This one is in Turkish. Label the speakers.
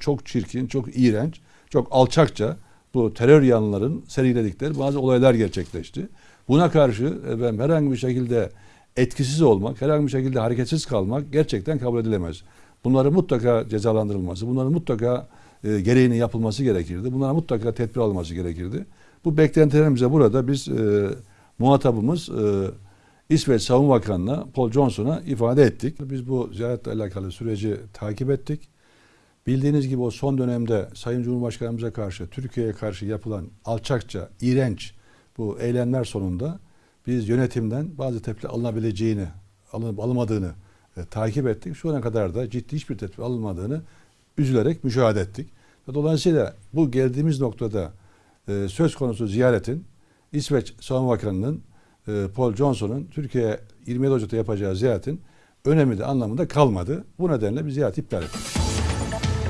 Speaker 1: Çok çirkin, çok iğrenç, çok alçakça bu terör yanlıların seriledikleri bazı olaylar gerçekleşti. Buna karşı efendim, herhangi bir şekilde etkisiz olmak, herhangi bir şekilde hareketsiz kalmak gerçekten kabul edilemez. Bunların mutlaka cezalandırılması, bunların mutlaka e, gereğinin yapılması gerekirdi. Bunlara mutlaka tedbir alınması gerekirdi. Bu beklentilerimize burada biz e, muhatabımız e, İsveç Savunma Bakanı'na Paul Johnson'a ifade ettik. Biz bu ziyaretle alakalı süreci takip ettik. Bildiğiniz gibi o son dönemde Sayın Cumhurbaşkanımıza karşı, Türkiye'ye karşı yapılan alçakça, iğrenç bu eylemler sonunda biz yönetimden bazı tepki alınabileceğini, alınıp alınmadığını e, takip ettik. Şu ana kadar da ciddi hiçbir tedbir alınmadığını üzülerek müşahede ettik. Dolayısıyla bu geldiğimiz noktada e, söz konusu ziyaretin İsveç Savunma Bakanı'nın e, Paul Johnson'un Türkiye'ye 27 Ocak'ta yapacağı ziyaretin önemi de anlamında kalmadı. Bu nedenle biz ziyaret iptal ettik.